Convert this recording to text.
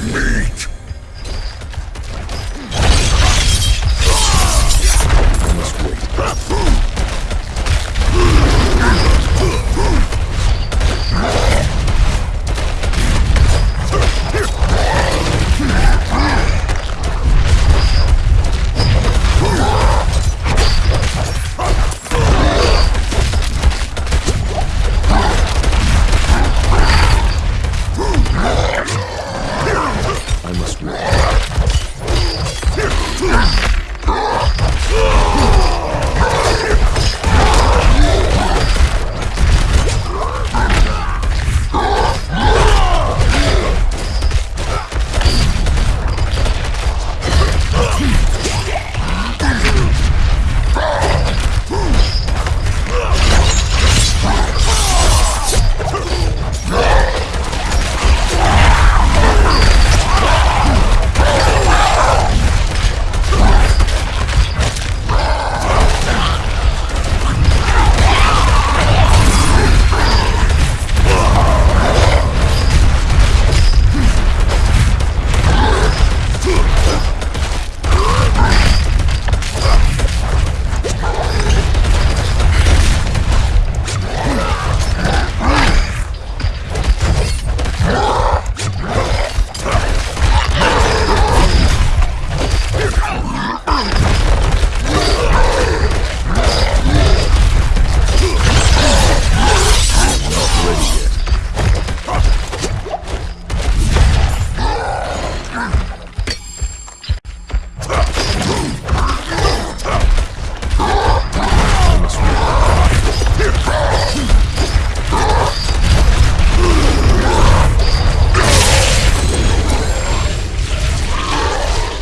Meat I must walk.